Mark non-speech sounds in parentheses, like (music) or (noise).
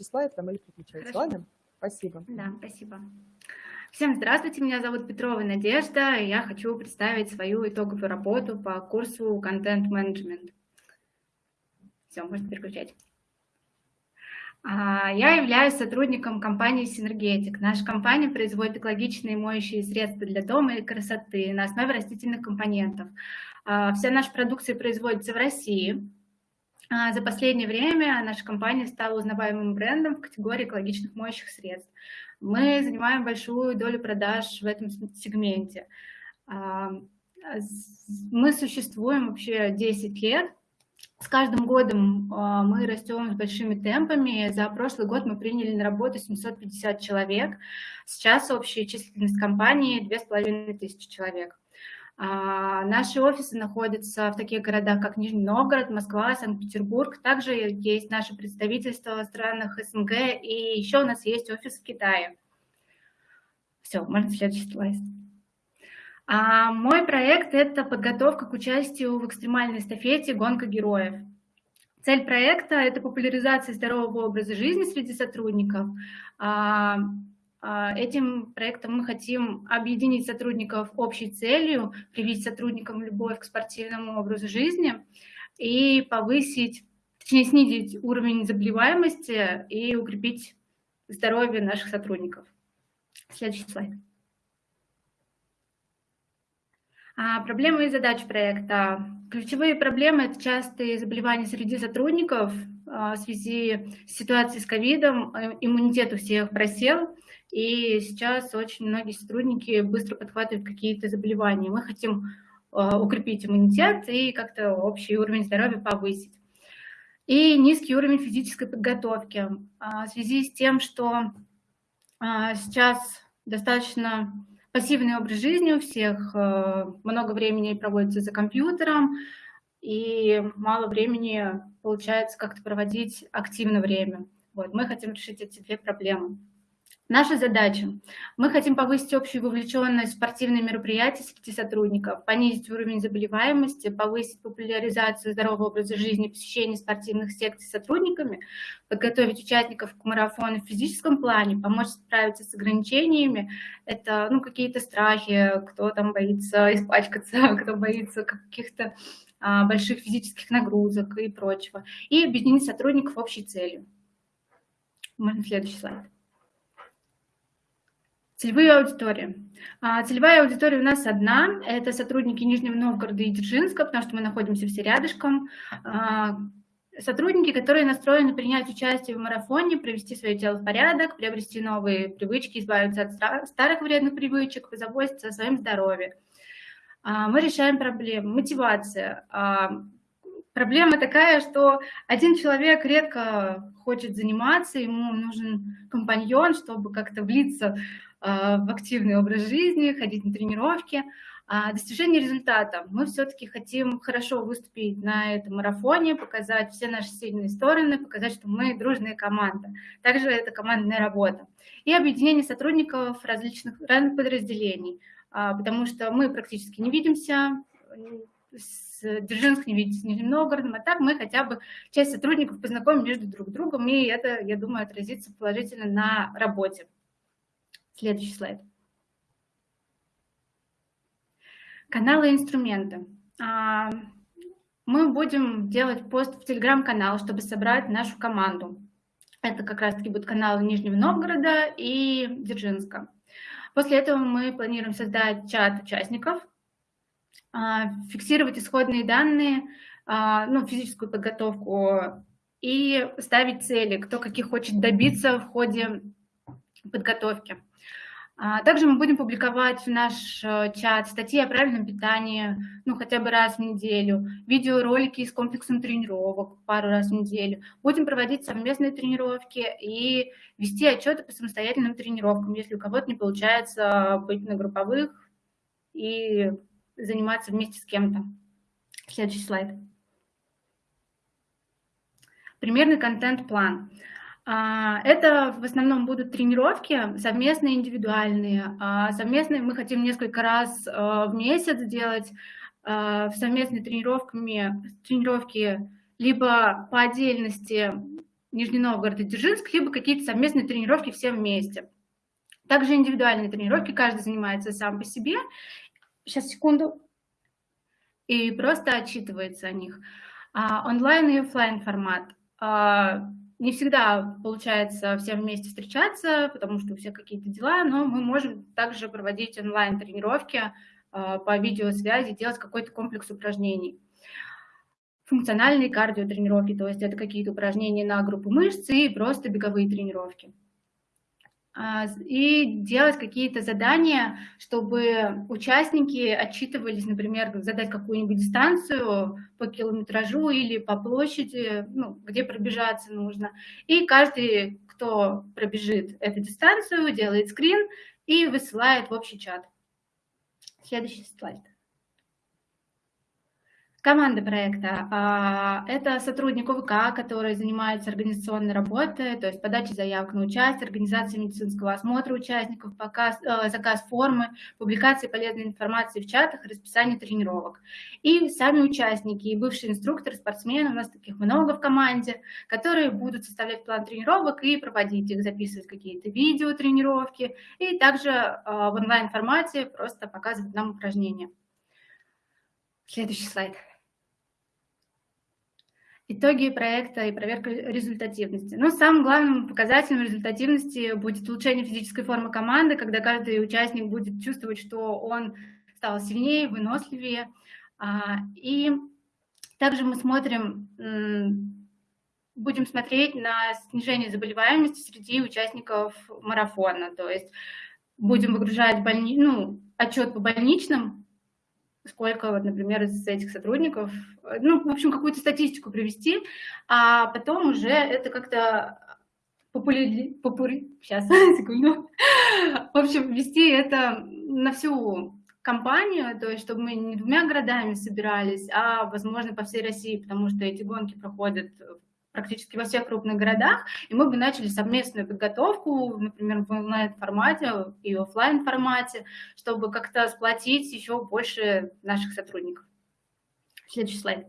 слайд там или переключайте. Ладно? Спасибо. Да, спасибо. Всем здравствуйте, меня зовут Петрова Надежда, и я хочу представить свою итоговую работу по курсу контент-менеджмент. Все, можно переключать. А, я являюсь сотрудником компании Синергетик. Наша компания производит экологичные моющие средства для дома и красоты на основе растительных компонентов. А, вся наша продукция производится в России. А, за последнее время наша компания стала узнаваемым брендом в категории экологичных моющих средств. Мы занимаем большую долю продаж в этом сегменте. Мы существуем вообще 10 лет, с каждым годом а, мы растем с большими темпами. За прошлый год мы приняли на работу 750 человек. Сейчас общая численность компании 2500 человек. А, наши офисы находятся в таких городах, как Нижний Новгород, Москва, Санкт-Петербург. Также есть наше представительство в странах СНГ, и еще у нас есть офис в Китае. Все, можно следующий слайд. А мой проект – это подготовка к участию в экстремальной эстафете «Гонка героев». Цель проекта – это популяризация здорового образа жизни среди сотрудников. А, этим проектом мы хотим объединить сотрудников общей целью, привить сотрудникам любовь к спортивному образу жизни и повысить, точнее снизить уровень заболеваемости и укрепить здоровье наших сотрудников. Следующий слайд. А, проблемы и задачи проекта. Ключевые проблемы – это частые заболевания среди сотрудников а, в связи с ситуацией с ковидом. Э, иммунитет у всех просел, и сейчас очень многие сотрудники быстро подхватывают какие-то заболевания. Мы хотим а, укрепить иммунитет и как-то общий уровень здоровья повысить. И низкий уровень физической подготовки. В связи с тем, что сейчас достаточно пассивный образ жизни у всех, много времени проводится за компьютером, и мало времени получается как-то проводить активно время. Вот, мы хотим решить эти две проблемы. Наша задача. Мы хотим повысить общую вовлеченность в спортивные мероприятия среди сотрудников, понизить уровень заболеваемости, повысить популяризацию здорового образа жизни, посещение спортивных секций сотрудниками, подготовить участников к марафону в физическом плане, помочь справиться с ограничениями. Это ну, какие-то страхи, кто там боится испачкаться, (laughs) кто боится каких-то а, больших физических нагрузок и прочего. И объединить сотрудников общей целью. Можно следующий слайд. Целевые аудитории. А, целевая аудитория у нас одна, это сотрудники Нижнего Новгорода и Дзержинска, потому что мы находимся все рядышком. А, сотрудники, которые настроены принять участие в марафоне, привести свое тело в порядок, приобрести новые привычки, избавиться от старых вредных привычек, позаботиться о своем здоровье. А, мы решаем проблемы. Мотивация. Проблема такая, что один человек редко хочет заниматься, ему нужен компаньон, чтобы как-то влиться а, в активный образ жизни, ходить на тренировки. А достижение результата. Мы все-таки хотим хорошо выступить на этом марафоне, показать все наши сильные стороны, показать, что мы дружная команда. Также это командная работа. И объединение сотрудников различных разных подразделений, а, потому что мы практически не видимся, с Дзержинск не видите с Нижним Новгородом, а так мы хотя бы часть сотрудников познакомим между друг другом, и это, я думаю, отразится положительно на работе. Следующий слайд. Каналы и инструменты. А, мы будем делать пост в телеграм-канал, чтобы собрать нашу команду. Это как раз-таки будут каналы Нижнего Новгорода и Дзержинска. После этого мы планируем создать чат участников, фиксировать исходные данные, а, ну, физическую подготовку и ставить цели, кто каких хочет добиться в ходе подготовки. А, также мы будем публиковать в наш э, чат статьи о правильном питании, ну, хотя бы раз в неделю, видеоролики с комплексом тренировок пару раз в неделю. Будем проводить совместные тренировки и вести отчеты по самостоятельным тренировкам, если у кого-то не получается быть на групповых и заниматься вместе с кем-то. Следующий слайд. Примерный контент-план. А, это в основном будут тренировки совместные, индивидуальные. А, совместные мы хотим несколько раз а, в месяц делать совместные тренировками, тренировки либо по отдельности Нижний Новгород и Дзержинск, либо какие-то совместные тренировки все вместе. Также индивидуальные тренировки, каждый занимается сам по себе. Сейчас, секунду. И просто отчитывается о них. А, онлайн и офлайн формат. А, не всегда получается всем вместе встречаться, потому что у всех какие-то дела, но мы можем также проводить онлайн-тренировки а, по видеосвязи, делать какой-то комплекс упражнений функциональные кардиотренировки, то есть это какие-то упражнения на группу мышц и просто беговые тренировки. А, и делать какие-то задания, чтобы участники отчитывались, например, задать какую-нибудь дистанцию по километражу или по площади, ну, где пробежаться нужно. И каждый, кто пробежит эту дистанцию, делает скрин и высылает в общий чат. Следующий слайд. Команда проекта а, – это сотрудник ОВК, который занимается организационной работой, то есть подачей заявок на участие, организацией медицинского осмотра участников, показ, э, заказ формы, публикации полезной информации в чатах, расписание тренировок. И сами участники, и бывшие инструкторы, спортсмены, у нас таких много в команде, которые будут составлять план тренировок и проводить их, записывать какие-то видео тренировки, и также э, в онлайн-формате просто показывать нам упражнения. Следующий слайд. Итоги проекта и проверка результативности. Но самым главным показателем результативности будет улучшение физической формы команды, когда каждый участник будет чувствовать, что он стал сильнее, выносливее. А, и также мы смотрим, будем смотреть на снижение заболеваемости среди участников марафона. То есть будем выгружать больни... ну, отчет по больничным сколько, вот, например, из этих сотрудников, э, ну, в общем, какую-то статистику привести, а потом уже это как-то популяри... попури... сейчас, (laughs) секунду, в общем, вести это на всю компанию, то есть чтобы мы не двумя городами собирались, а, возможно, по всей России, потому что эти гонки проходят практически во всех крупных городах, и мы бы начали совместную подготовку, например, в онлайн-формате и офлайн формате чтобы как-то сплотить еще больше наших сотрудников. Следующий слайд.